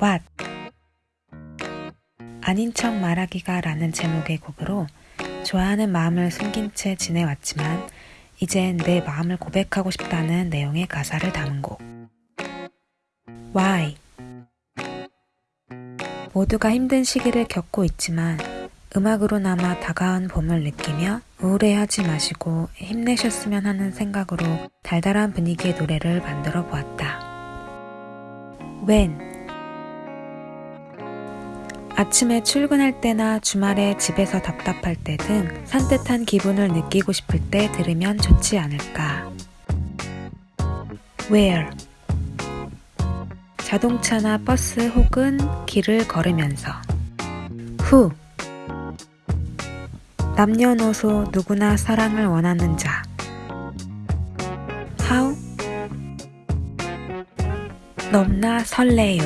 What? 아닌 척 말하기가 라는 제목의 곡으로 좋아하는 마음을 숨긴 채 지내왔지만 이젠 내 마음을 고백하고 싶다는 내용의 가사를 담은 곡. Why? 모두가 힘든 시기를 겪고 있지만 음악으로나마 다가온 봄을 느끼며 우울해하지 마시고 힘내셨으면 하는 생각으로 달달한 분위기의 노래를 만들어 보았다. When 아침에 출근할 때나 주말에 집에서 답답할 때 등 산뜻한 기분을 느끼고 싶을 때 들으면 좋지 않을까. Where? 자동차나 버스 혹은 길을 걸으면서. Who? 남녀노소 누구나 사랑을 원하는 자. How? 넘나 설레요